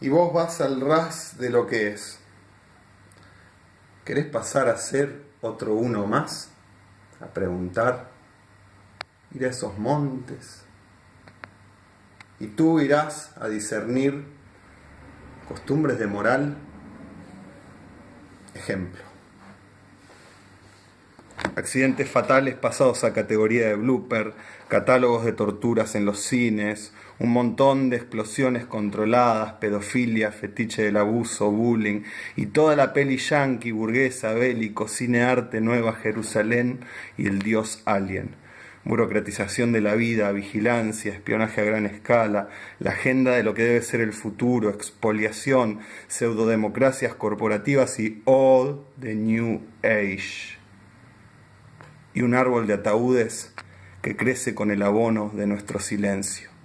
y vos vas al ras de lo que es. ¿Querés pasar a ser otro uno más? A preguntar, ir a esos montes. Y tú irás a discernir costumbres de moral. Ejemplo. Accidentes fatales pasados a categoría de blooper, catálogos de torturas en los cines, un montón de explosiones controladas, pedofilia, fetiche del abuso, bullying y toda la peli yankee, burguesa, bélico, cine arte, Nueva Jerusalén y el dios alien. Burocratización de la vida, vigilancia, espionaje a gran escala, la agenda de lo que debe ser el futuro, expoliación, pseudodemocracias corporativas y all the new age. Y un árbol de ataúdes que crece con el abono de nuestro silencio.